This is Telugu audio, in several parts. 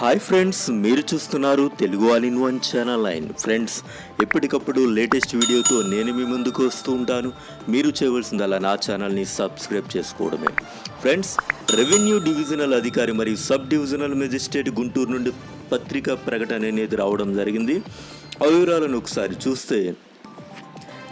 హాయ్ ఫ్రెండ్స్ మీరు చూస్తున్నారు Telugu all in one channel line. Friends ఎప్పటికప్పుడు లేటెస్ట్ వీడియోతో నేను మీ ముందుకు వస్తూ ఉంటాను. మీరు చేయవలసిందల్లా నా ఛానల్ని సబ్స్క్రైబ్ చేసుకోవడమే. ఫ్రెండ్స్ రెవెన్యూ డివిజనల్ అధికారి మరియు సబ్ డివిజనల్ మెజిస్ట్రేట్ గుంటూరు నుండి పత్రికా ప్రకటన అనేది రావడం జరిగింది. ఆ వివరాలను ఒకసారి చూస్తే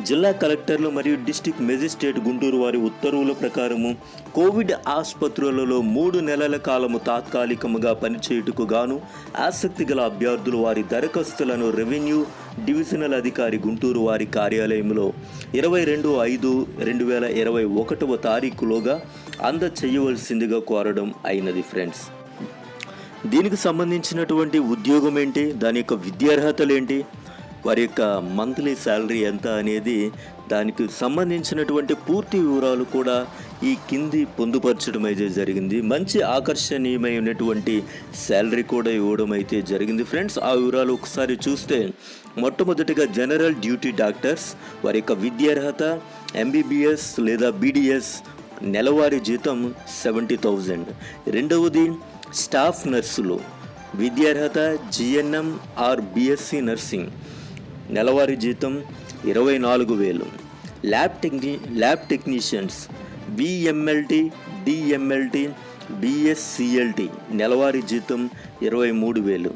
జిల్లా కలెక్టర్లు మరియు డిస్టిక్ మెజిస్ట్రేట్ గుంటూరు వారి ఉత్తర్వుల ప్రకారము కోవిడ్ ఆసుపత్రులలో మూడు నెలల కాలము తాత్కాలికముగా పనిచేయుటకు గాను ఆసక్తి గల అభ్యర్థులు వారి దరఖాస్తులను రెవెన్యూ డివిజనల్ అధికారి గుంటూరు వారి కార్యాలయంలో ఇరవై రెండు ఐదు రెండు వేల ఇరవై ఒకటవ తారీఖులోగా అందచేయవలసిందిగా కోరడం అయినది ఫ్రెండ్స్. దీనికి సంబంధించినటువంటి ఉద్యోగం ఏంటి? దాని యొక్క విద్యార్హతలు ఏంటి? వారి యొక్క మంత్లీ శాలరీ ఎంత అనేది దానికి సంబంధించినటువంటి పూర్తి వివరాలు కూడా ఈ కింది పొందుపరచడం అయితే జరిగింది. మంచి ఆకర్షణీయమైనటువంటి శాలరీ కూడా ఇవ్వడం అయితే జరిగింది. ఫ్రెండ్స్ ఆ వివరాలు ఒకసారి చూస్తే మొట్టమొదటిగా జనరల్ డ్యూటీ డాక్టర్స్ వారి యొక్క విద్యార్హత ఎంబీబీఎస్ లేదా బీడీఎస్ నెలవారీ జీతం సెవెంటీ థౌజండ్. రెండవది స్టాఫ్ నర్సులు. విద్యార్హత జిఎన్ఎం ఆర్ బిఎస్సి నర్సింగ్. నెలవారీ జీతం ఇరవై నాలుగు వేలు. Lab techni lab technicians BMLT DMLT BSc LT నెలవారీ జీతం ఇరవై మూడు వేలు.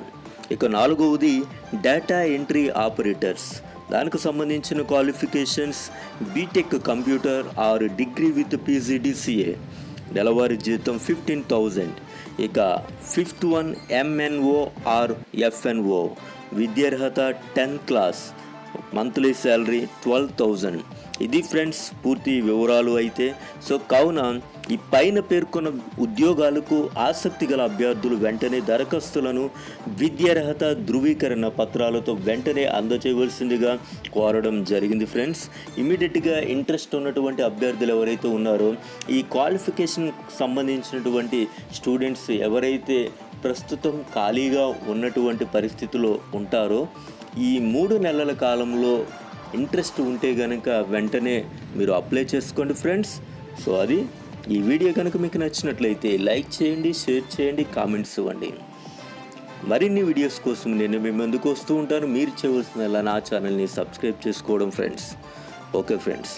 ఇక నాలుగవది డేటా ఎంట్రీ ఆపరేటర్స్. దానికి సంబంధించిన qualifications BTech computer or degree with PGDCA నెలవారీ జీతం ఫిఫ్టీన్ థౌజండ్. ఇక fifth one MNO or FNO విద్యార్హత tenth class monthly salary twelve thousand ఇది ఫ్రెండ్స్ పూర్తి వివరాలు అయితే. సో కావున ఈ పైన పేర్కొన్న ఉద్యోగాలకు ఆసక్తి గల అభ్యర్థులు వెంటనే దరఖాస్తులను విద్యార్హత ధృవీకరణ పత్రాలతో వెంటనే అందచేయవలసిందిగా కోరడం జరిగింది ఫ్రెండ్స్ ఇమీడియట్గా ఇంట్రెస్ట్ ఉన్నటువంటి అభ్యర్థులు ఎవరైతే ఉన్నారో ఈ క్వాలిఫికేషన్ సంబంధించినటువంటి స్టూడెంట్స్ ఎవరైతే ప్రస్తుతం ఖాళీగా ఉన్నటువంటి పరిస్థితిలో ఉంటారో ఈ మూడు నెలల కాలంలో ఇంట్రెస్ట్ ఉంటే కనుక వెంటనే మీరు అప్లై చేసుకోండి ఫ్రెండ్స్. సో అది ఈ వీడియో కనుక మీకు నచ్చినట్లయితే లైక్ చేయండి షేర్ చేయండి కామెంట్స్ ఇవ్వండి. మరిన్ని వీడియోస్ కోసం నేను మీ ముందుకు వస్తూ ఉంటాను. మీరు చేయవలసిన నా ఛానల్ని సబ్స్క్రైబ్ చేసుకోవడం ఫ్రెండ్స్. Okay friends.